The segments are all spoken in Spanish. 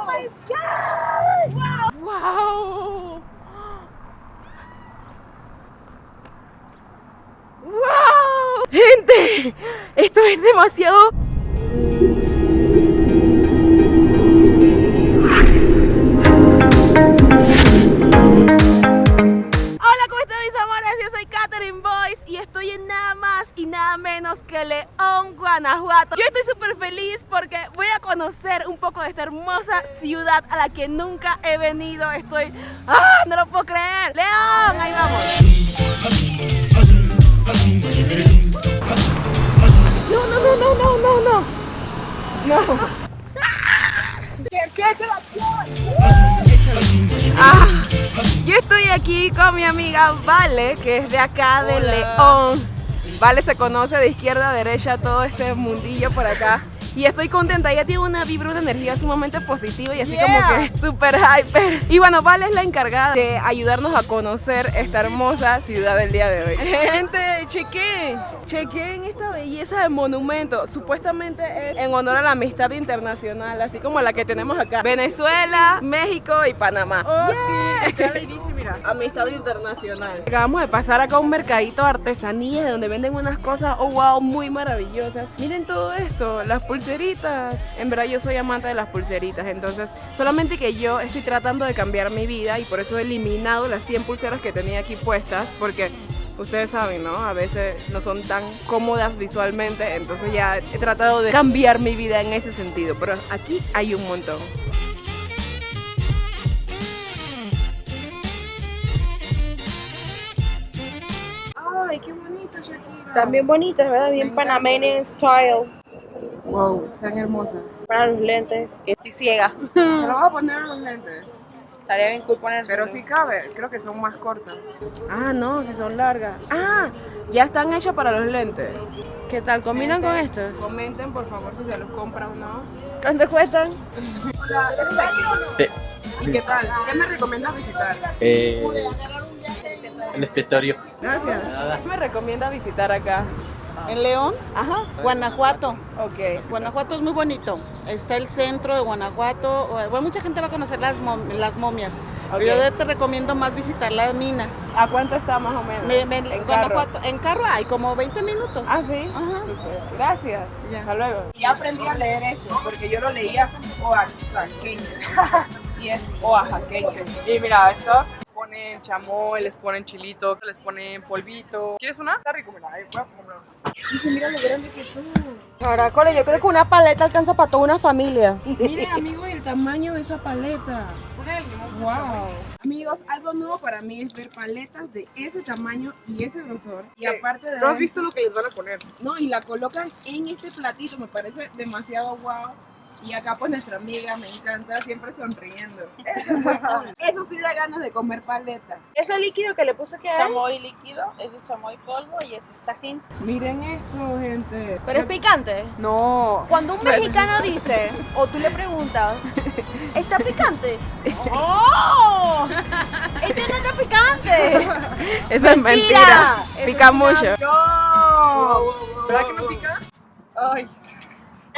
Oh. ¡Wow! ¡Wow! Gente, esto es demasiado... amores? Yo soy Catherine Boyce y estoy en nada más y nada menos que León, Guanajuato. Yo estoy súper feliz porque voy a conocer un poco de esta hermosa ciudad a la que nunca he venido. Estoy... ¡Ah! No lo puedo creer. León, ahí vamos. No, no, no, no, no, no, no. No. Ah, yo estoy aquí con mi amiga Vale, que es de acá de León. Vale se conoce de izquierda a derecha todo este mundillo por acá. Y estoy contenta, ella tiene una vibra, una energía sumamente positiva y así como que súper hyper. Y bueno, Vale es la encargada de ayudarnos a conocer esta hermosa ciudad del día de hoy. Gente, chequen, chequen esta belleza de monumento. Supuestamente es en honor a la amistad internacional, así como la que tenemos acá. Venezuela, México y Panamá. Oh, sí, está lindísimo, mira. Amistad internacional. Acabamos de pasar acá a un mercadito de artesanías donde venden unas cosas, oh wow, muy maravillosas. Miren todo esto, las pulseritas. En verdad yo soy amante de las pulseritas, entonces solamente que yo estoy tratando de cambiar mi vida y por eso he eliminado las 100 pulseras que tenía aquí puestas porque ustedes saben, ¿no? A veces no son tan cómodas visualmente, entonces ya he tratado de cambiar mi vida en ese sentido, pero aquí hay un montón. Ay, qué bonito, Shakira. También bonitas, ¿verdad? Bien Me panameña style. Wow, están hermosas. Para los lentes. Estoy ciega. Se lo voy a poner a los lentes. Estaría bien cool ponerse. Pero si cabe, creo que son más cortas. Ah, no, si son largas. Ah, ya están hechas para los lentes. ¿Qué tal? ¿Combinan con estas? Comenten por favor si se los compra o no. ¿Cuánto cuestan? Hola, ¿eres aquí? ¿Y qué tal? ¿Qué me recomiendas visitar? Eh, el escritorio. Gracias. ¿Qué me recomienda visitar acá? En León, Ajá, Guanajuato. ok. Guanajuato es muy bonito. Está el centro de Guanajuato. Bueno, mucha gente va a conocer las, mom- las momias. Yo te recomiendo más visitar las minas. ¿A cuánto está más o menos? Me- me- en carro. Guanajuato, en carro hay como 20 minutos. Ah, sí. Ajá. Súper. Gracias. Ya. Hasta luego. Ya aprendí a leer eso, porque yo lo leía oaxaqueño. y es oaxaqueño. Y mira, estas ponen chamoy, les ponen chilito, les ponen polvito. ¿Quieres una? Está rico, mira, ahí voy a comer una. Dice, mira lo grande que son. Caracoles, yo creo que una paleta alcanza para toda una familia. Miren, amigos, el tamaño de esa paleta. Wow. Amigos, algo nuevo para mí es ver paletas de ese tamaño y ese grosor. Y aparte de ¿No has visto lo que les van a poner? No, y la colocan en este platito, me parece demasiado wow. Y acá pues nuestra amiga me encanta, siempre sonriendo. Eso es muy cool. Eso sí da ganas de comer paleta. Ese líquido que le puse que es. chamoy líquido, es chamoy polvo y este es tajín. Miren esto, gente. Pero es picante. No. Cuando un mexicano dice, o tú le preguntas, ¿está picante? ¡Oh! Este no está picante. Eso es mentira. Pica es mucho. ¡No! ¿Verdad que no pica? Ay,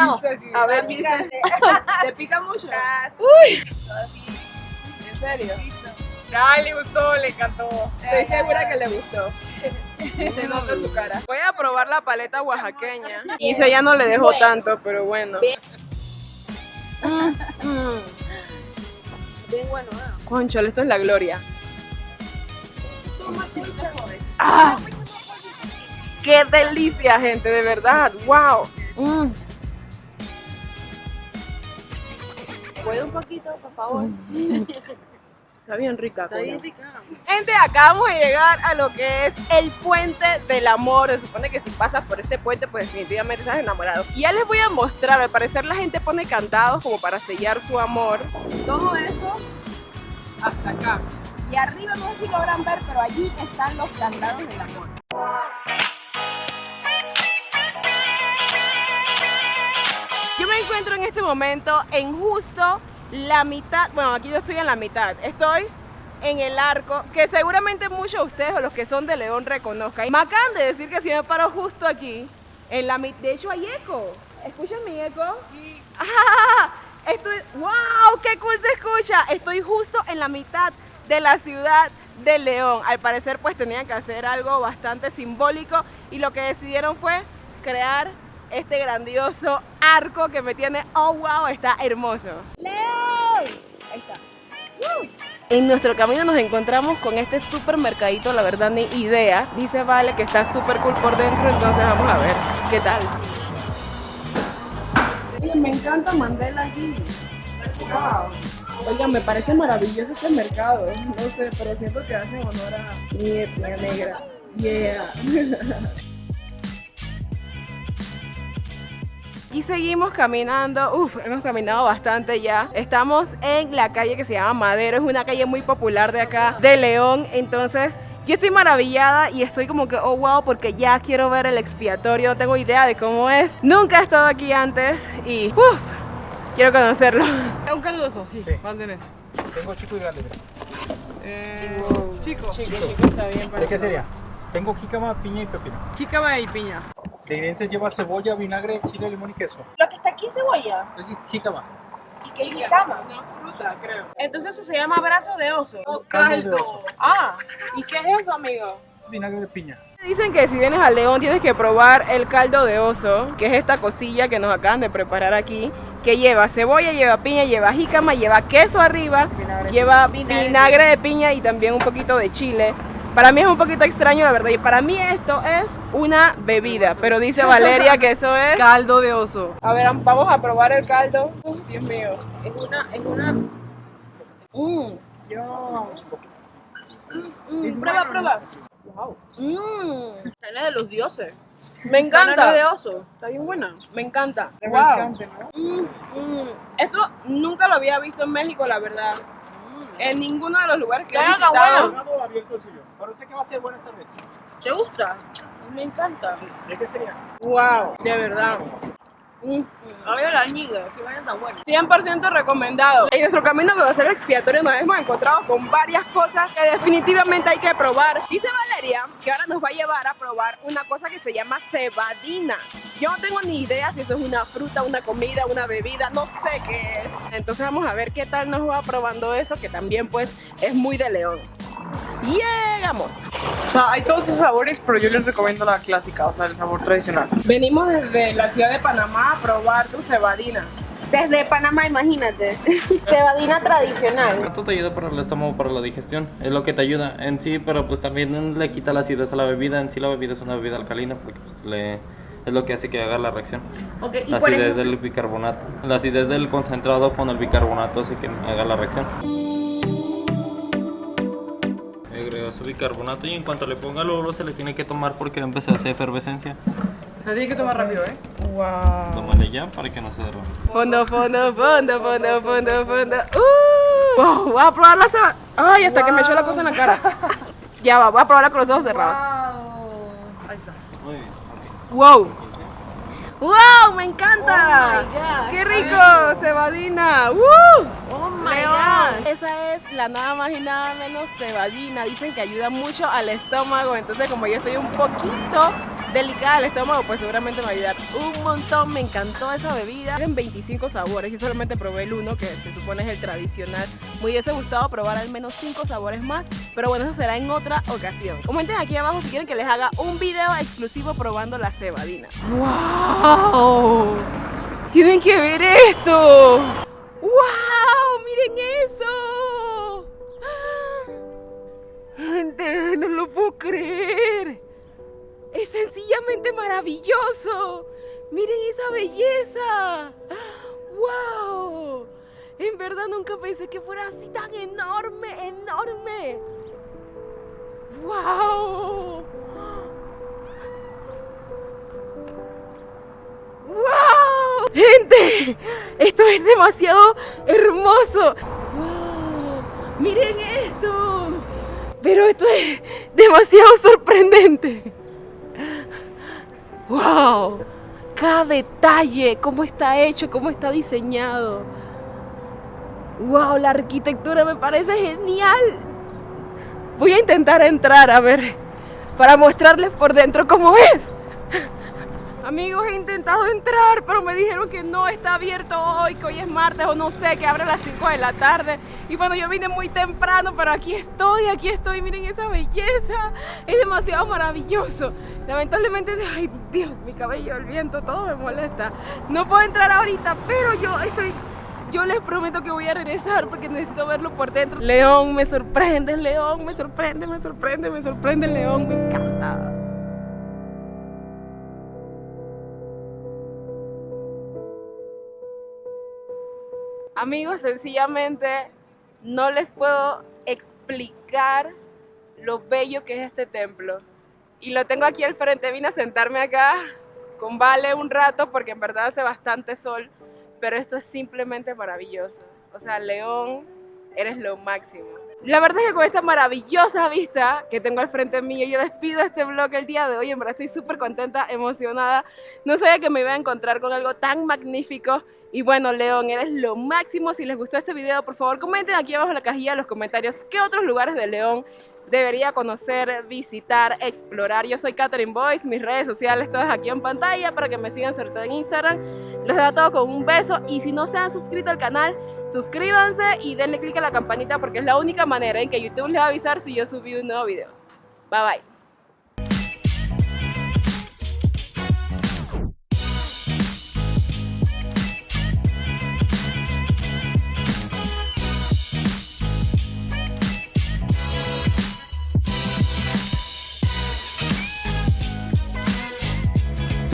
No. A ver, dice. ¿te pica mucho? ¿En serio? Ay, le gustó, le encantó. Estoy segura que le gustó. Se nota su cara. Voy a probar la paleta oaxaqueña. Y ese ya no le dejó tanto, pero bueno. Mm. Bien bueno, ¿eh? Conchole, esto es la gloria. ¡Ah! ¡Qué delicia, gente! De verdad. ¡Wow! Mm. ¿Puede un poquito, por favor? Está bien rica. Está bien rica. Gente, acabamos de llegar a lo que es el puente del amor. Se supone que si pasas por este puente, pues definitivamente estás enamorado. Y ya les voy a mostrar. Al parecer la gente pone cantados como para sellar su amor. Todo eso hasta acá. Y arriba no sé si logran ver, pero allí están los candados del amor. Yo me encuentro en este momento en justo la mitad, bueno, aquí yo estoy en la mitad, estoy en el arco, que seguramente muchos de ustedes o los que son de León reconozcan. Me acaban de decir que si me paro justo aquí, en la mitad, de hecho hay eco, ¿escuchan mi eco? Ah, Estoy, wow, qué cool se escucha. Estoy justo en la mitad de la ciudad de León. Al parecer pues tenían que hacer algo bastante simbólico y lo que decidieron fue crear este grandioso arco que me tiene, oh wow, está hermoso. ¡León! Ahí está. En nuestro camino nos encontramos con este supermercadito, la verdad ni idea. Dice Vale que está súper cool por dentro, entonces vamos a ver qué tal. Oye, me encanta Mandela aquí. Wow. Oigan, me parece maravilloso este mercado. No sé, pero siento que hacen honor a mi etnia negra. Yeah. Y seguimos caminando, uf, hemos caminado bastante ya. Estamos en la calle que se llama Madero, es una calle muy popular de acá, de León. Entonces, yo estoy maravillada y estoy como que, oh wow, porque ya quiero ver el expiatorio, no tengo idea de cómo es. Nunca he estado aquí antes y, uff, quiero conocerlo. Un caldoso, sí. ¿Cuánto tenés? Tengo chico y grande. Eh, chico. Chico, chico, está bien. ¿De qué sería? Tengo jícama, piña y pepino. Jícama y piña. De ingredientes lleva cebolla, vinagre, chile, limón y queso. Lo que está aquí es cebolla. Es jícama. ¿Y qué es cama? Una fruta, creo. Entonces eso se llama brazo de oso. Caldo de oso. Ah, ¿y qué es eso, amigo? Es vinagre de piña. Dicen que si vienes a León tienes que probar el caldo de oso, que es esta cosilla que nos acaban de preparar aquí, que lleva cebolla, lleva piña, lleva jícama, lleva queso arriba, lleva vinagre de piña y también un poquito de chile. Para mí es un poquito extraño, la verdad. Y para mí esto es una bebida, pero dice Valeria que eso es... Caldo de oso. A ver, vamos a probar el caldo. Dios mío. Es una... Es una... Mmm. Mm, prueba, prueba. Wow. Mmm. Carne de los dioses. Me encanta. de oso. Está bien buena. Me encanta. Wow. Refrescante, ¿no? Mm, mm. Esto nunca lo había visto en México, la verdad. En ninguno de los lugares que he Claro, visitado. bueno. Parece que va a ser buena esta vez. ¿Te gusta? Me encanta. ¿De qué sería? Wow, de verdad. Mm, Ay, la buenas. 100% recomendado. En nuestro camino que va a ser expiatorio nos hemos encontrado con varias cosas que definitivamente hay que probar. Dice Valeria que ahora nos va a llevar a probar una cosa que se llama cebadina. Yo no tengo ni idea si eso es una fruta, una comida, una bebida, no sé qué es. Entonces vamos a ver qué tal nos va probando eso, que también pues es muy de león. Llegamos. O sea, hay todos esos sabores, pero yo les recomiendo la clásica, o sea, el sabor tradicional. Venimos desde la ciudad de Panamá a probar tu cebadina. Desde Panamá, imagínate. Cebadina tradicional. Esto te ayuda para el estómago, para la digestión. Es lo que te ayuda en sí, pero pues también le quita la acidez a la bebida. En sí la bebida es una bebida alcalina porque pues, le, es lo que hace que haga la reacción. Y La acidez ejemplo, del bicarbonato. La acidez del concentrado con el bicarbonato hace que haga la reacción. Agrega su bicarbonato y en cuanto le ponga el oro se le tiene que tomar porque va a empezar a hacer efervescencia. O sea, tiene que tomar rápido, ¿eh? Tómale ya para que no se derrame. Fondo, fondo, fondo, fondo, fondo, fondo. Uh, wow, voy a probar la cebadina. Ay, hasta que me echó la cosa en la cara. ya va, voy a probarla con los ojos cerrados. Ahí está. Muy bien. Wow. ¡Wow! ¡Me encanta! Oh God. ¡Qué rico! Cebadina. ¡Woo! Oh my León. God. Esa es la nada más y nada menos cebadina. Dicen que ayuda mucho al estómago. Entonces, como yo estoy un poquito delicada al estómago, pues seguramente me va a ayudar un montón. Me encantó esa bebida. Tienen 25 sabores. Yo solamente probé el uno, que se supone es el tradicional. Me hubiese gustado probar al menos 5 sabores más. Pero bueno, eso será en otra ocasión. Comenten aquí abajo si quieren que les haga un video exclusivo probando la cebadina. ¡Wow! Tienen que ver esto. ¡Wow! ¡Miren eso! Gente, no lo puedo creer. Maravilloso. Miren esa belleza. ¡Wow! En verdad nunca pensé que fuera así tan enorme, enorme. ¡Wow! ¡Wow! Gente, esto es demasiado hermoso. ¡Wow! Miren esto. Pero esto es demasiado sorprendente. ¡Wow! Cada detalle, cómo está hecho, cómo está diseñado. ¡Wow! La arquitectura me parece genial. Voy a intentar entrar a ver, para mostrarles por dentro cómo es. Amigos, he intentado entrar, pero me dijeron que no está abierto hoy, que hoy es martes o no sé, que abre a las 5 de la tarde. Y bueno, yo vine muy temprano, pero aquí estoy, aquí estoy, miren esa belleza. Es demasiado maravilloso. Lamentablemente, ay Dios, mi cabello, el viento, todo me molesta. No puedo entrar ahorita, pero yo estoy yo les prometo que voy a regresar porque necesito verlo por dentro. León, me sorprende, León, me sorprende, me sorprende, me sorprende, León, me encanta. Amigos, sencillamente no les puedo explicar lo bello que es este templo. Y lo tengo aquí al frente, vine a sentarme acá con Vale un rato porque en verdad hace bastante sol, pero esto es simplemente maravilloso. O sea, León, eres lo máximo. La verdad es que con esta maravillosa vista que tengo al frente mío, yo despido este vlog el día de hoy. En verdad estoy súper contenta, emocionada. No sabía que me iba a encontrar con algo tan magnífico. Y bueno, León, eres lo máximo. Si les gustó este video, por favor comenten aquí abajo en la cajilla los comentarios qué otros lugares de León debería conocer, visitar, explorar. Yo soy Catherine Boyce, mis redes sociales todas aquí en pantalla para que me sigan sobre todo en Instagram. Les dejo todo con un beso y si no se han suscrito al canal, suscríbanse y denle click a la campanita porque es la única manera en que YouTube les va a avisar si yo subí un nuevo video. Bye bye.